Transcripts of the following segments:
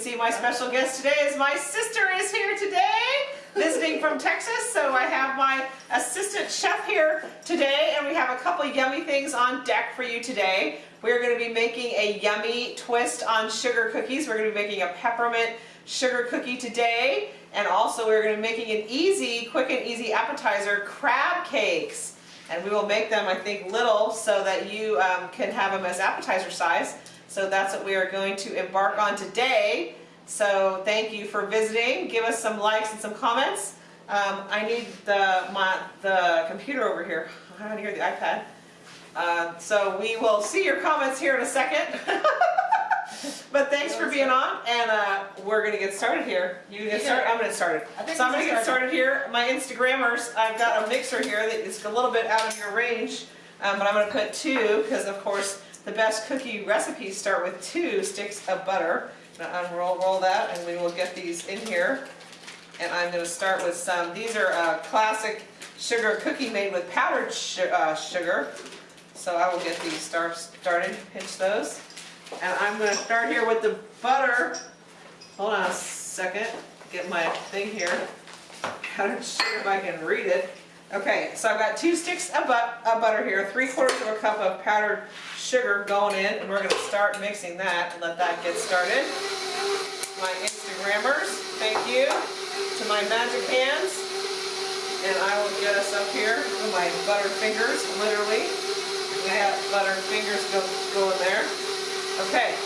see my special guest today is my sister is here today, visiting from Texas. So I have my assistant chef here today, and we have a couple yummy things on deck for you today. We're going to be making a yummy twist on sugar cookies. We're going to be making a peppermint sugar cookie today. And also we're going to be making an easy, quick and easy appetizer, crab cakes. And we will make them, I think, little so that you um, can have them as appetizer size. So that's what we are going to embark on today. So thank you for visiting. Give us some likes and some comments. Um, I need the, my, the computer over here. I don't hear the iPad. Uh, so we will see your comments here in a second. but thanks for being on, and uh, we're gonna get started here. You get started. I'm gonna get started. So I'm gonna get started here. My Instagrammers, I've got a mixer here that is a little bit out of your range, um, but I'm gonna put two because of course the best cookie recipes start with two sticks of butter. I'm gonna unroll roll that, and we will get these in here. And I'm gonna start with some. These are uh, classic sugar cookie made with powdered uh, sugar. So I will get these start started. Pinch those. And I'm going to start here with the butter. Hold on a second. Get my thing here. Powdered sugar if I can read it. Okay, so I've got two sticks of, but of butter here, three quarters of a cup of powdered sugar going in, and we're going to start mixing that and let that get started. My Instagrammers, thank you. To my magic hands. And I will get us up here with my butter fingers, literally. I have butter fingers go, going there. Okay,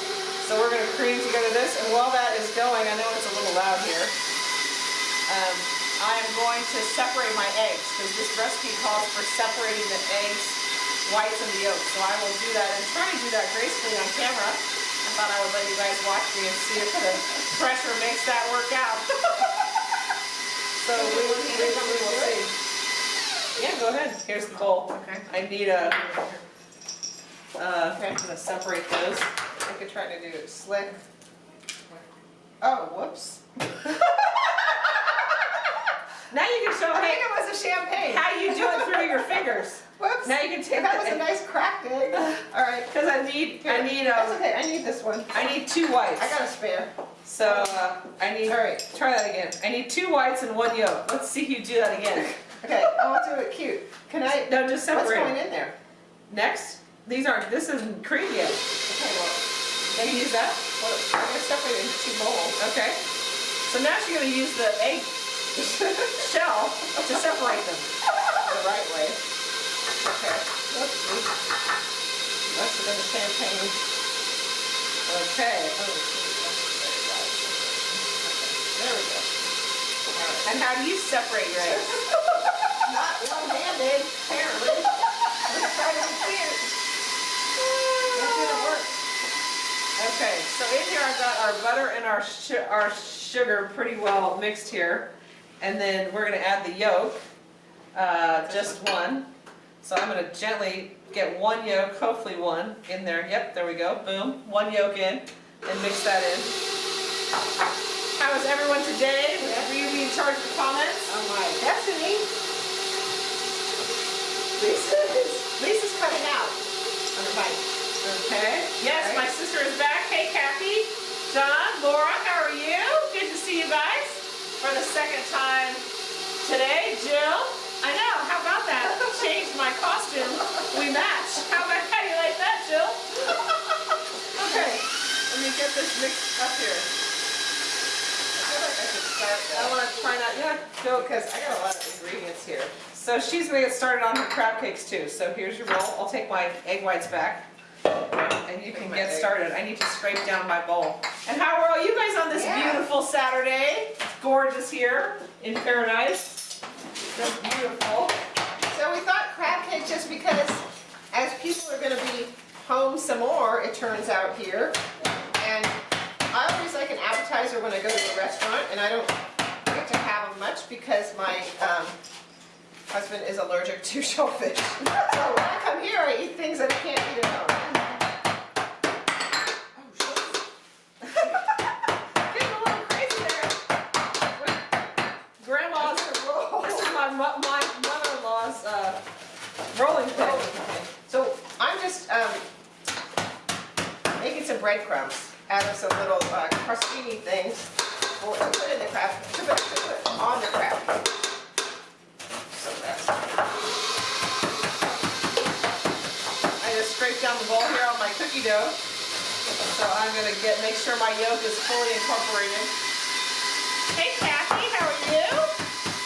so we're going to cream together this, and while that is going, I know it's a little loud here, um, I am going to separate my eggs, because this recipe calls for separating the eggs, whites and the yolks. So I will do that, and try to do that gracefully on camera. I thought I would let you guys watch me and see if the pressure makes that work out. so we will, we, we will see. Yeah, go ahead. Here's the bowl. Okay. I need a uh, okay, I'm going to separate those. I could try to do it slick. Oh, whoops. now you can show I think it was a champagne. how you do it through your fingers. Whoops. Now you can take it. that the- was a nice cracked egg. All right. Because I need, I need, That's uh, okay. I need this one. I need two whites. I got a spare. So uh, I need. All right. Try that again. I need two whites and one yolk. Let's see you do that again. Okay. I want to do it cute. Can I? No, just separate. What's going in there? Next, these aren't. This isn't cream yet. Okay. Well, Can you use that? well I'm gonna separate it into two bowls. Okay. So now she's going to use the egg shell to separate them. the right way. Okay. Oops. Must have been the champagne. Oh, okay. There we go. Right. And how do you separate your eggs? Not one-handed, apparently. I'm gonna try to be cute. That didn't work. Okay, so in here I've got our butter and our our sugar pretty well mixed here. And then we're going to add the yolk, uh, just one. So I'm going to gently get one yolk, hopefully one, in there. Yep, there we go. Boom. One yolk in and mix that in. How is everyone today? Will you be in charge of the comments? Oh my, Destiny. Lisa's, Lisa's cutting out on the bike. Okay. Yes, my sister is back. Hey, Kathy, John, Laura, how are you? Good to see you guys for the second time today. Jill, I know. How about that? Changed my costume. We match. How about how you like that, Jill? Okay. Let me get this mixed up here. I feel like I should start I want to try not. Yeah, Jill, Because I got a lot of ingredients here. So she's going to get started on her crab cakes too. So here's your bowl. I'll take my egg whites back. And you can get started. I need to scrape down my bowl. And how are all you guys on this Yeah. beautiful Saturday? Gorgeous here in paradise. It's beautiful. So we thought crab cake just because as people are gonna be home some more, it turns out here. And I always like an appetizer when I go to a restaurant and I don't get to have them much because my um, husband is allergic to shellfish. So when I come here, I eat things that I can't eat at home. Oh, shit. Getting a little crazy there. Rolling. Rolling. So I'm just um, making some breadcrumbs out of some little uh, crostini things to put in the crab, to put, to put on the crab. So that's, I just scraped down the bowl here on my cookie dough. So I'm gonna get, make sure my yolk is fully incorporated. Hey Kathy, how are you?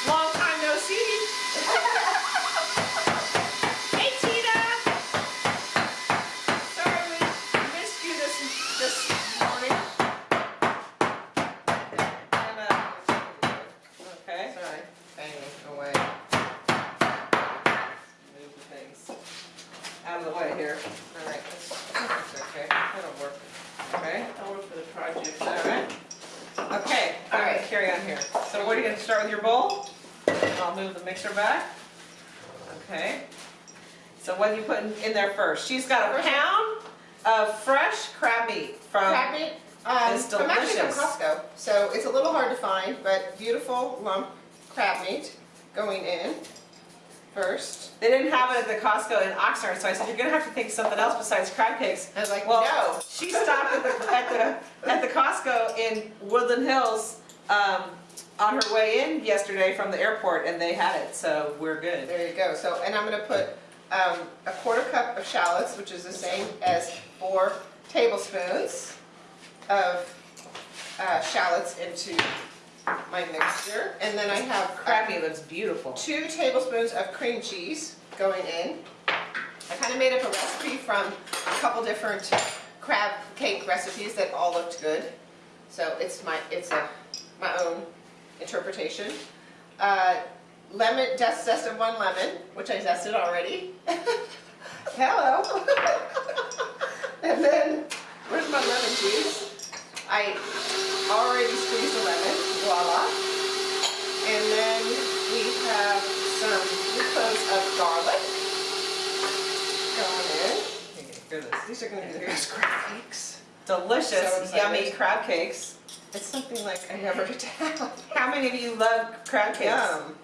Long time no see. Hey Tina. Sorry we missed you this, this morning. And, uh, Okay, sorry, banging away. move the things out of the way here. All right, that's, That's okay, that'll work. Okay, I'll work for the project. all right. Okay, all All right, right. carry on here. So what are you gonna start with your bowl? I'll move the mixer back. Okay. So what are you putting in there first? She's got a First- pound of fresh crab meat from, Crab meat, um, It's I'm actually from. Costco, so it's a little hard to find, but beautiful lump crab meat going in first. they didn't have it at the Costco in Oxnard, so I said, you're gonna have to think of something else besides crab cakes. I was like, Well, no. she stopped at the, at the, at the Costco in Woodland Hills, um, on her way in yesterday from the airport and they had it, so we're good. There you go. So, and I'm gonna put um, a quarter cup of shallots, which is the same as four tablespoons of uh, shallots into my mixture. And then I have crab Crab meat looks beautiful. two tablespoons of cream cheese going in. I kind of made up a recipe from a couple different crab cake recipes that all looked good. So it's my, it's a, my own interpretation. Uh, lemon, zest, zest of one lemon, which I zested already. Hello. and then, where's my lemon juice? I already squeezed the lemon, voila. And then we have some cloves of garlic going in. Goodness. These are gonna be the best crab cakes. Delicious, excited. yummy crab cakes. It's something like I never to have. How many of you love crab cakes? Yum.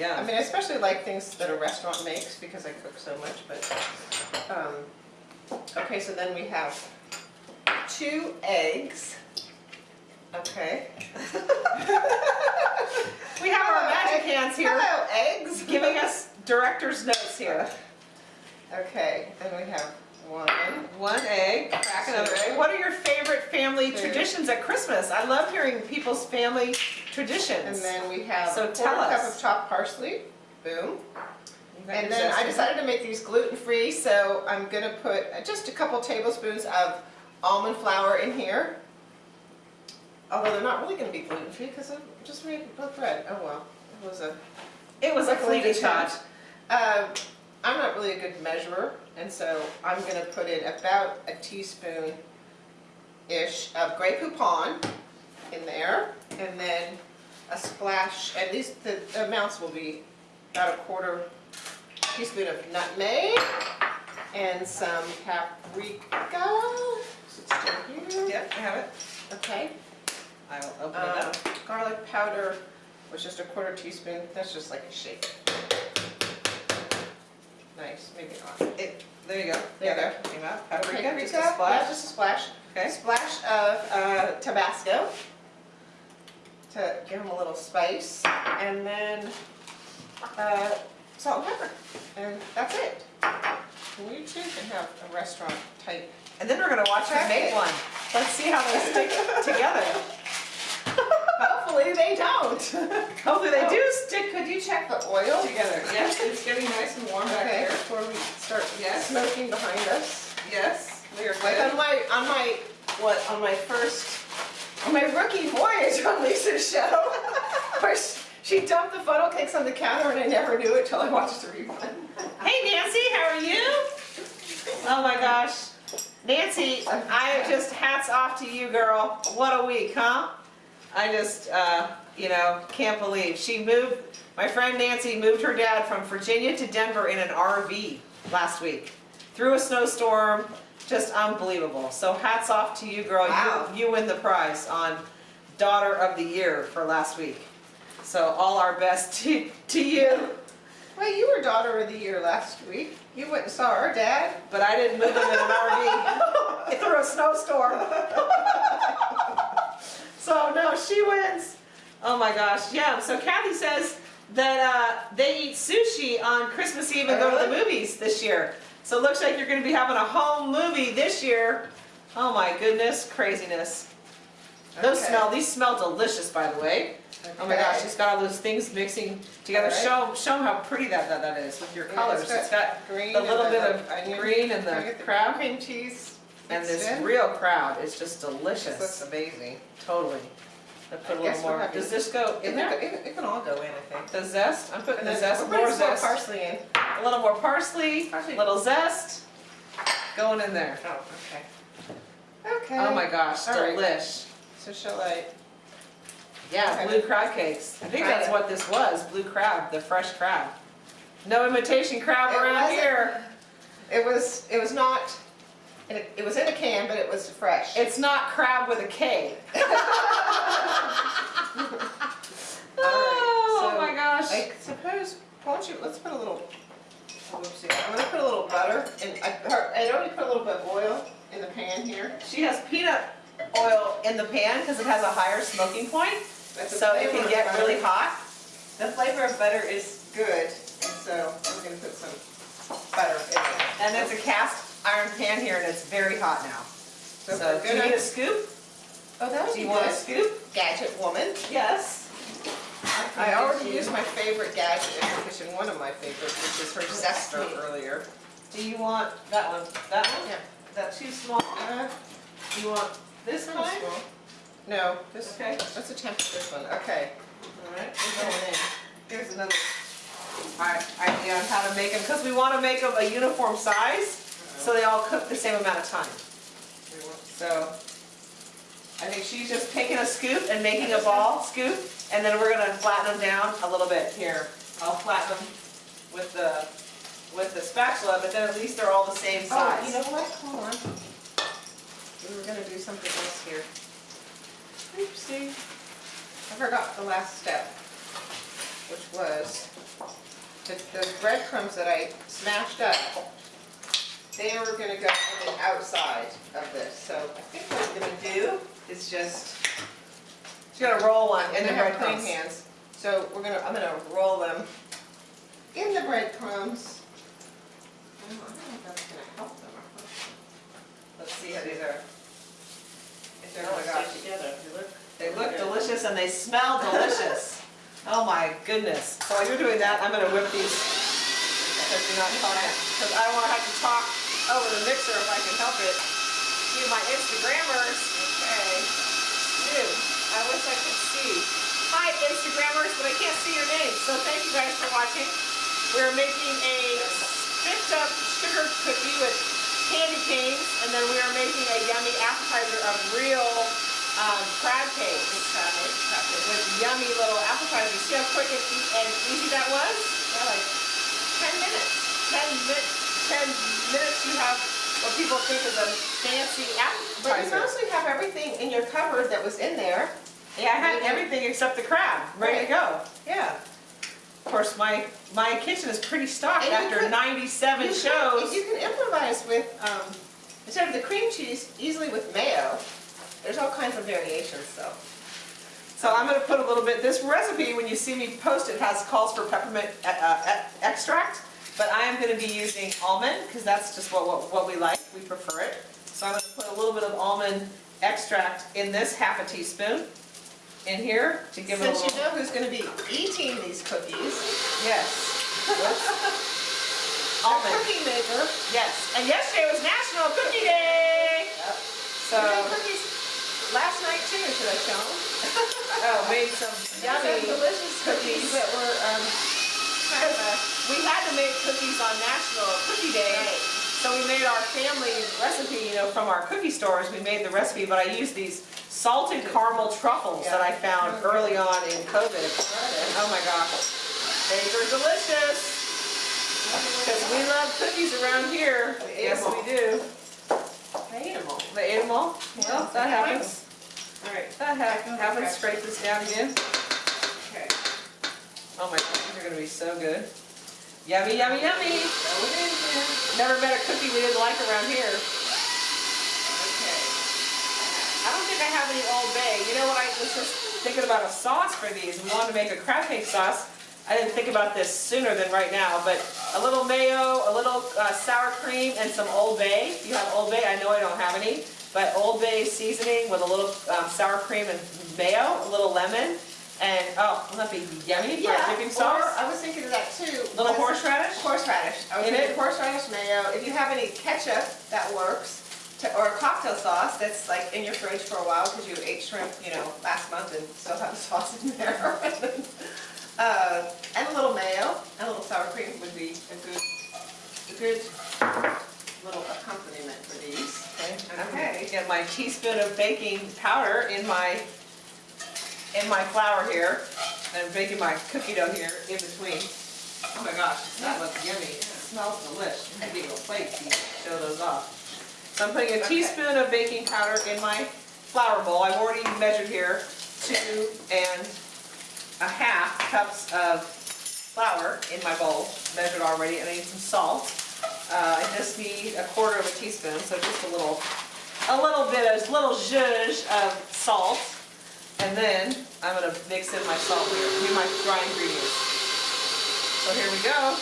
I mean, I especially like things that a restaurant makes because I cook so much, but, um, okay, so then we have two eggs. Okay. We have our magic hands here Hello, eggs. giving us director's notes here. Okay, and we have one. One egg, crack another egg. What are your favorite family Food. traditions at Christmas? I love hearing people's family traditions. And then we have So a quarter cup of chopped parsley. Boom. And then I decided to make these gluten-free, so I'm gonna put just a couple tablespoons of almond flour in here. Although they're not really gonna be gluten-free because I just made bread. Oh well, it was a. It was a fleeting thought. Um, I'm not really a good measurer, and so I'm gonna put in about a teaspoon-ish of Grey Poupon in there, and then a splash, at least the amounts will be about a quarter teaspoon of nutmeg, and some paprika. Is it still here? Yep, I have it. Okay. I will open it Um, up. garlic powder was just a quarter teaspoon, that's just like a shake. Nice, maybe not. It, there you go. Yeah, there you Yeah, Came out. Paprika, just a yeah, splash. just a splash. Okay. Splash of uh, Tabasco to give them a little spice, and then uh, salt and pepper, and that's it. We too can have a restaurant type. And then we're gonna watch her make one. Let's see how they stick together. Hopefully they don't. Hopefully they Oh. do stick. Could you check the oil? Together. Yes, it's getting nice and warm back Okay, here. before we start Yes. smoking behind us. Yes, we are Like on my, on my, what, on my first, on my rookie voyage on Lisa's show, where she- she dumped the funnel cakes on the counter and I never knew it till I watched the rerun. Hey Nancy, how are you? Oh my gosh. Nancy, I just hats off to you, girl. What a week, huh? I just, uh, you know, can't believe. She moved, my friend Nancy moved her dad from Virginia to Denver in an RV last week. Through a snowstorm, just unbelievable. So hats off to you, girl. You- Wow. You win the prize on Daughter of the Year for last week. So all our best to, to you. Well, you were daughter of the year last week. You went and saw our dad. But I didn't move him in an RV through a snowstorm. so no, she wins. Oh my gosh, yeah. So Kathy says that uh, they eat sushi on Christmas Eve and go to the movies this year. So it looks like you're going to be having a home movie this year. Oh my goodness, craziness. Those Okay. smell. These smell delicious, by the way. Oh my gosh, Okay. she's got all those things mixing together. Right. Show show 'em how pretty that, that that is with your Yeah, colors. it's it's got green the little bit the of onion. green and Can the crab. cream cheese. And this real crowd is just This looks amazing. Totally. I put a I guess little more. Does this go in It, there? it, it can all go in, I think. The zest. I'm putting And the zest, more zest, parsley in. a little more parsley, Parsley. little zest, going in there. Oh, okay. Oh okay. Oh my gosh, All right. delish. So shall I? Yeah, Okay. blue crab cakes. I think Try that's it. what this was, blue crab, the fresh crab. No imitation crab It around wasn't. here. It was. It was not. It, it was in a can, but it was fresh. It's not crab with a K. oh so my gosh. I suppose. Why don't you? Let's put a little. Whoopsie. I'm gonna put a little butter, and I, her- I'd already put a little bit of oil in the pan here. She has peanut oil in the pan because it has a higher smoking point, so it can get butter- really hot. The flavor of butter is good, and so I'm gonna put some butter in there. And it's a cast iron pan here and it's very hot now. So, So do you need a scoop? Oh, that would Do you want a scoop? Gadget woman. Yes. I already used my favorite gadget in the kitchen, one of my favorites, which is her zester earlier. Do you want that one? That one? Yeah. Is that too small? Uh, Do you want this small. No, this, Okay. let's attempt this one, okay. We're going in. Here's another i- idea on how to make them, because we want to make them a uniform size, so they all cook the same amount of time. So, I think she's just taking a scoop and making a ball scoop, and then we're gonna flatten them down a little bit. Here, I'll flatten them with the, with the spatula, but then at least they're all the same size. Oh, you know what, hold on. We were gonna do something else here. Oopsie. I forgot the last step, which was the, the breadcrumbs that I smashed up. They were gonna go on the outside of this, so I think what I'm gonna do is just, She's gonna roll one in and the I have clean breadcrumbs. hands, so we're gonna, I'm gonna roll them in the breadcrumbs. Oh, I don't know if that's gonna help them. Let's see how these are. If they're Oh gosh. together, they look. They look delicious and they smell delicious. Oh my goodness. So while you're doing that, I'm gonna whip these, because you're not talking, because I don't wanna have to talk over the mixer if I can help it. You, my Instagrammers, Okay. Dude, I wish I could see. Hi, Instagrammers, but I can't see your names, so thank you guys for watching. We're making a spiffed up sugar cookie with candy canes, and then we are making a yummy appetizer of real um, crab cakes with yummy little appetizers. See how quick and easy that was? Yeah, like ten minutes. 10 minutes, 10 minutes you have what people think is a fancy But you mostly have everything in your cupboard that was in there. Yeah, I had everything except the crab, ready to go. Yeah. Of course, my, my kitchen is pretty stocked And after could- 97 You shows. Can, you can improvise with, um, instead of the cream cheese, easily with mayo. There's all kinds of variations, so. So I'm gonna put a little bit, this recipe, when you see me post it, has calls for peppermint uh, uh, extract, but I am gonna be using almond, because that's just what, what, what we like, we prefer it. So I'm gonna put a little bit of almond extract in this half a teaspoon in here to give it a Since little. you know who's gonna be eating these cookies, Yes. Almond, cookie maker. yes. And yesterday was National Cookie Day! Yep. So. Cookies last night too, should I show them? Oh, made some yummy delicious cookies. that were, um, kind of a, We had to make cookies on National Cookie Day, so we made our family recipe, you know, from our cookie stores. We made the recipe, but I used these salted caramel truffles that I found early on in COVID. And oh my gosh, they were delicious. Because we love cookies around here. Yes, we do. The animal. The animal. They ate them all? Well, that happens. All right. That hap- happens. Scrape this down again. Okay. Oh my gosh, these are gonna be so good. Yummy, yummy, yummy. Throw it in here. Never met a cookie we didn't like around here. Okay. I don't think I have any Old Bay. You know what, I was just thinking about a sauce for these. We wanted to make a crab cake sauce. I didn't think about this sooner than right now, but a little mayo, a little uh, sour cream, and some Old Bay. If you have Old Bay, I know I don't have any, but Old Bay seasoning with a little um, sour cream and mayo, a little lemon, and oh, wouldn't that be yummy for a dipping Or sauce? I was thinking of that too. Little horseradish? Horseradish. I was In thinking it? horseradish mayo. If you have any ketchup, that works. To- Or a cocktail sauce that's like in your fridge for a while because you ate shrimp, you know, last month and still have the sauce in there. Uh, And a little mayo, and a little sour cream would be a good, a good little accompaniment for these. Okay, get my teaspoon of baking powder in my, in my flour here, and baking my cookie dough here in between. Oh my gosh, that looks yummy, it smells delicious. I need a plate to show those off. So I'm putting a Okay. teaspoon of baking powder in my flour bowl, I've already measured here, two and a half cups of flour in my bowl, measured already, and I need some salt. Uh, I just need a quarter of a teaspoon, so just a little, a little bit, of a little zhuzh of salt. And then I'm gonna mix in my salt here, do my dry ingredients. So here we go.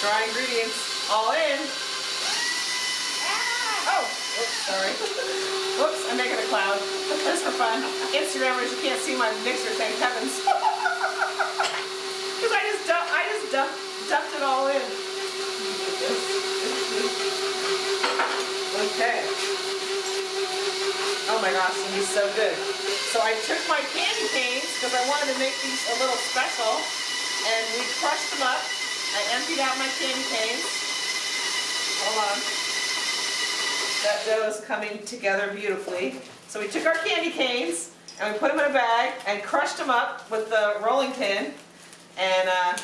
Dry ingredients all in. Ah! Oh, oops, sorry. Whoops, I'm making a cloud. Just for fun. Instagrammers, you can't see my mixer, thank heavens. Because I just dumped, I just dumped, dumped it all in. Okay. Oh my gosh, these is so good. So I took my candy canes, because I wanted to make these a little special, and we crushed them up. I emptied out my candy canes. Hold on. That dough is coming together beautifully. So we took our candy canes and we put them in a bag and crushed them up with the rolling pin. And uh,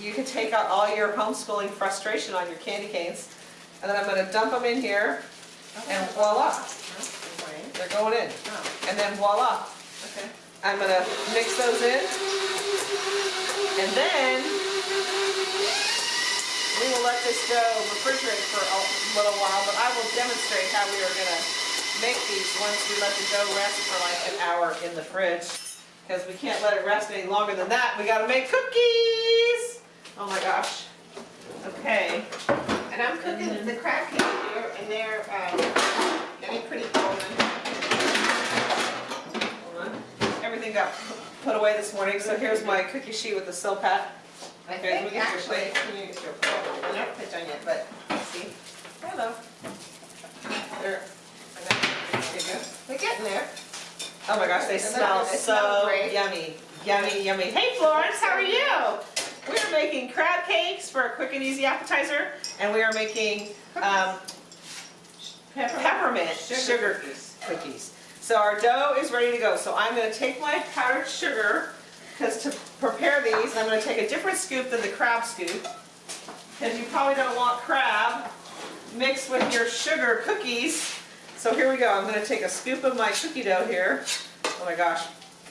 you can take out all your homeschooling frustration on your candy canes. And then I'm gonna dump them in here and voila, they're going in. Oh, And then voila, okay. I'm gonna mix those in. And then we will let this dough refrigerate for a little while, but I will demonstrate how we are gonna make these once we let the dough rest for like an hour in the fridge. Because we can't let it rest any longer than that. We gotta make cookies! Oh my gosh. Okay. And I'm cooking the crab cake here, and they're um, getting pretty golden. Hold on. Everything got put away this morning, so here's my cookie sheet with the Silpat. I Okay, we think actually, plate. can you get your plate? They're not put done yet, but let's see. Hello. There. There you go. They're getting there. Oh my gosh, they smell so yummy. Yummy, yummy. Hey Florence, how are you? We are making crab cakes for a quick and easy appetizer, and we are making um, peppermint sugar cookies. So our dough is ready to go. So I'm gonna take my powdered sugar, because to prepare these, I'm gonna take a different scoop than the crab scoop. Because you probably don't want crab mixed with your sugar cookies. So here we go, I'm gonna take a scoop of my cookie dough here. Oh my gosh,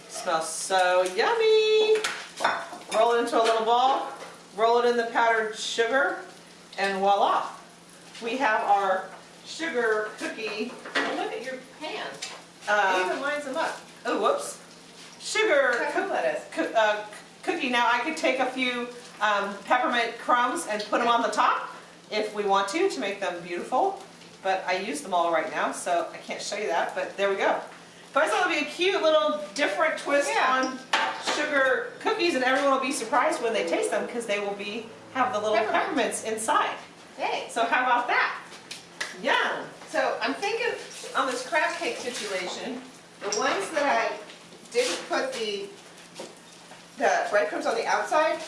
smells so yummy. Roll it into a little ball, roll it in the powdered sugar, and voila. We have our sugar cookie, Look at your pan. It uh, even lines them up. oh whoops, sugar cookie lettuce. coo- uh, cookie. Now I could take a few um, peppermint crumbs and put them on the top if we want to, to make them beautiful. But I use them all right now, so I can't show you that, but there we go. But I thought it'd be a cute little different twist Yeah. on sugar cookies and everyone will be surprised when they taste them because they will be, have the little Peppermint. peppermints inside. Hey, So how about that? Yum. So I'm thinking on this crab cake situation, the ones that I didn't put the, the breadcrumbs on the outside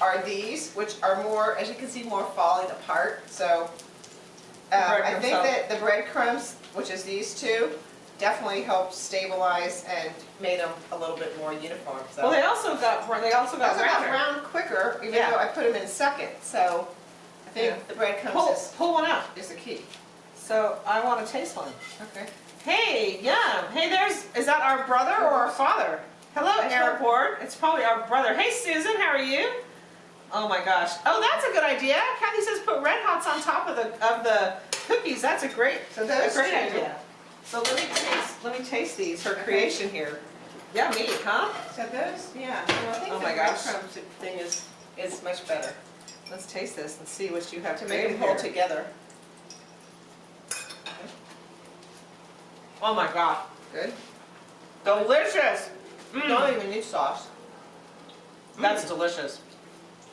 are these, which are more, as you can see, more falling apart, so. Um, I think help. that the breadcrumbs, which is these two, definitely helped stabilize and made them a little bit more uniform, so. Well, they also got, they also got Those got brown quicker, even Yeah. though I put them in second, so I Yeah. think the breadcrumbs Pull, is, pull one out. is the key. So I want to taste one. Okay. Hey, yum. Hey, there's, is that our brother or our father? Hello, Ward. It's probably our brother. Hey, Susan, how are you? Oh my gosh. Oh, that's a good idea. Kathy says put red hots on top of the of the cookies. That's a great, So that's a great two. idea. So let me taste let me taste these. Her Okay. creation here. Yummy, huh? So those, yeah. Well, I think Oh my gosh. thing is, is much better Let's taste this and see what you have to to make them hold together. Oh my god. Good. Delicious. Mm. Don't even need sauce. That's delicious.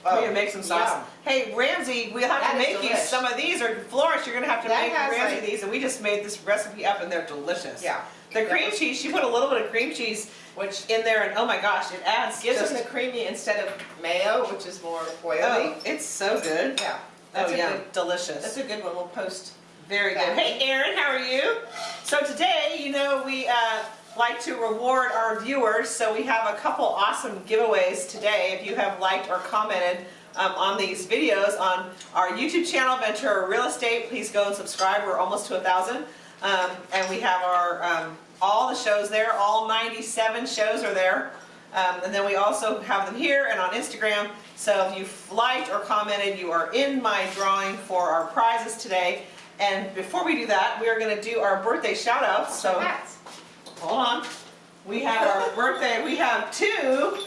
Oh, we can make some sauce. yum. Hey, Ramsey, we'll have That to make you some of these, or Florence, you're gonna have to That make Ramsey like- these, and we just made this recipe up, and they're delicious. Yeah. The cream cheese, she put a little bit of cream cheese Which in there, and oh my gosh, it adds gives just, them the creamy instead of mayo, which is more oily. oh, it's so good. Yeah. Oh That's a yeah, good, delicious. that's a good one. We'll post. Very good. Hey, Erin, how are you? So today, you know, we uh, like to reward our viewers, so we have a couple awesome giveaways today. If you have liked or commented um, on these videos on our YouTube channel, Ventura Real Estate, please go and subscribe. We're almost to a thousand, um, and we have our um, all the shows there. All 97 shows are there. Um, and then we also have them here and on Instagram. So if you've liked or commented, you are in my drawing for our prizes today. And before we do that, we are going to do our birthday shout outs. So Hats. hold on. We have our birthday, we have two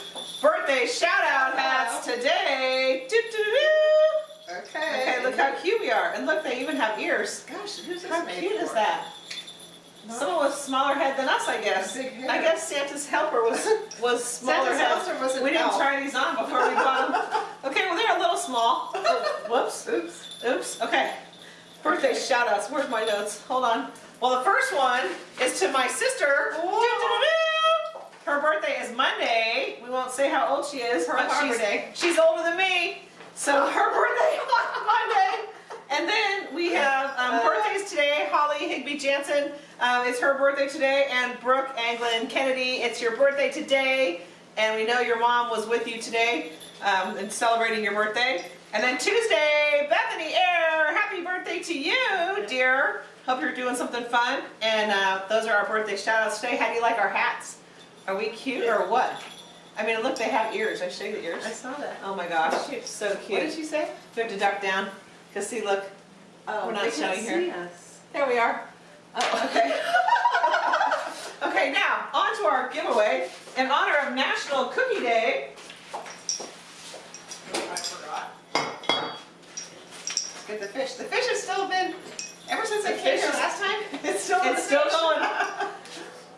birthday shout out hats today. Doo-doo-doo. Okay. Okay, look how cute we are. And look, they even have ears. Gosh, who's this How cute is for? that? Someone with a smaller head than us, I guess. I guess Santa's helper was was smaller Santa's head. helper was we didn't elf. try these on before we bought them. Okay, well they're a little small. Oh, whoops. Oops. Oops. Okay. Birthday shout outs. Where's my notes? Hold on. Well, the first one is to my sister. Her birthday is Monday. We won't say how old she is. Pearl but she's, Day. She's older than me. So her birthday on Monday. And then we have um, Uh. birthdays today. Holly Higby Jansen, um, it's her birthday today. And Brooke Anglin Kennedy, it's your birthday today. And we know your mom was with you today um, and celebrating your birthday. And then Tuesday, Bethany Air, happy birthday to you, dear. Hope you're doing something fun. And uh, those are our birthday shout outs today. How do you like our hats? Are we cute or what? I mean, look, they have ears. I show you the ears. I saw that. Oh my gosh, so cute. What did she say? You have to duck down. Cause see, look, Oh, We're not showing here. see us. there we are. Oh, Okay. okay, now on to our giveaway. In honor of National Cookie Day. I forgot. Let's get the fish. The fish has still been, ever since I came here last time, it's still It's still fish. going.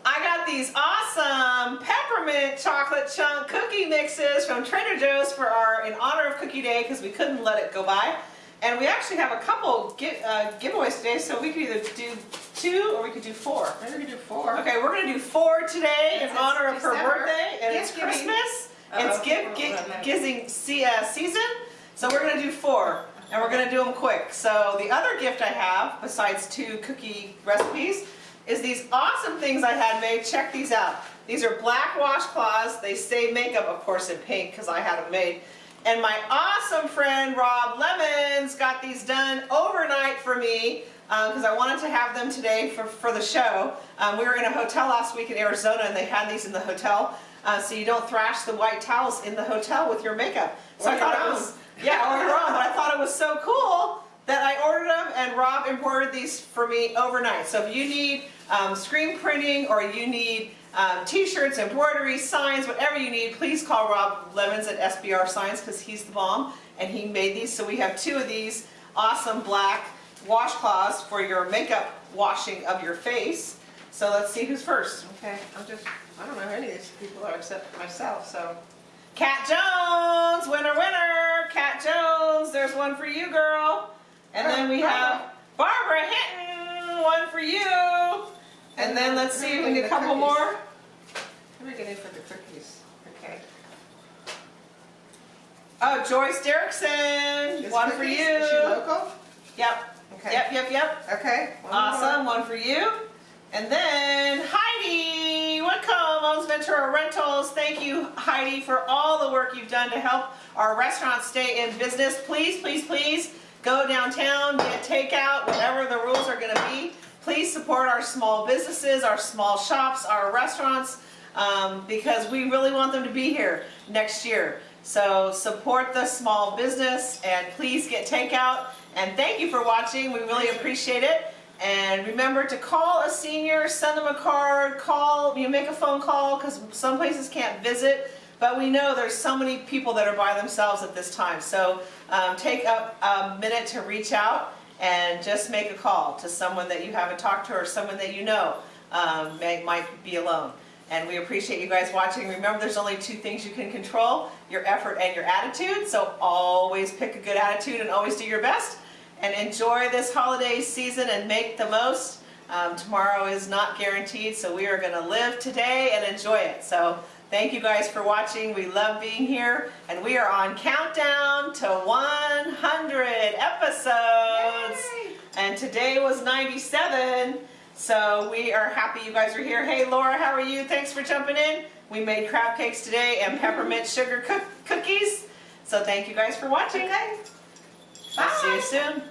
I got these awesome peppermint chocolate chunk cookie mixes from Trader Joe's for our in honor of Cookie Day because we couldn't let it go by. And we actually have a couple gi- uh, giveaways today, so we could either do two or we could do four. Maybe we do four. Okay, we're gonna do four today in it's honor of her birthday, and it's Gift. Christmas. It's gift Oh, gi- no, no. giving uh, season, so we're gonna do four, and we're gonna do them quick. So the other gift I have, besides two cookie recipes, is these awesome things I had made. Check these out. These are black washcloths. They save makeup, of course, in pink because I had them made. And my awesome friend Rob Lemons got these done overnight for me because I wanted to have them today for, for the show. Um, we were in a hotel last week in Arizona and they had these in the hotel. Uh, so you don't thrash the white towels in the hotel with your makeup. So I thought it was, yeah, or your own, but I thought it was so cool that I ordered them and Rob embroidered these for me overnight. So if you need um, screen printing or you need um, t-shirts, embroidery, signs, whatever you need, please call Rob Lemons at SBR Signs because he's the bomb and he made these. So we have two of these awesome black washcloths for your makeup washing of your face. So let's see who's first. Okay, I'm just, I don't know who any of these people are except myself, so. Kat Jones, winner, winner. Kat Jones, there's one for you, girl. And then we have Barbara Hinton, one for you. And then let's see if we get a couple more. Who are we getting for the cookies? Okay. Oh, Joyce Derrickson, one for you. Is she local? Yep, Okay. yep, yep, yep. Okay. one more. Awesome, one for you. And then Heidi Whitcomb owns Ventura Rentals. Thank you, Heidi, for all the work you've done to help our restaurant stay in business. Please, please, please go downtown, get takeout, whatever the rules are going to be. Please support our small businesses, our small shops, our restaurants, um, because we really want them to be here next year. So support the small business and please get takeout. And thank you for watching. We really appreciate it. And remember to call a senior, send them a card, call, you make a phone call because some places can't visit. But we know there's so many people that are by themselves at this time. So um, take up a minute to reach out and just make a call to someone that you haven't talked to or someone that you know um, may, might be alone. And we appreciate you guys watching. Remember, there's only two things you can control, your effort and your attitude. So always pick a good attitude and always do your best. And enjoy this holiday season and make the most. Um, tomorrow is not guaranteed, so we are going to live today and enjoy it. So thank you guys for watching. We love being here. And we are on countdown to 100 episodes. Yay! And today was 97. So we are happy you guys are here. Hey Laura, how are you? Thanks for jumping in. We made crab cakes today and peppermint sugar cook cookies. So thank you guys for watching. Okay. I'll see you soon.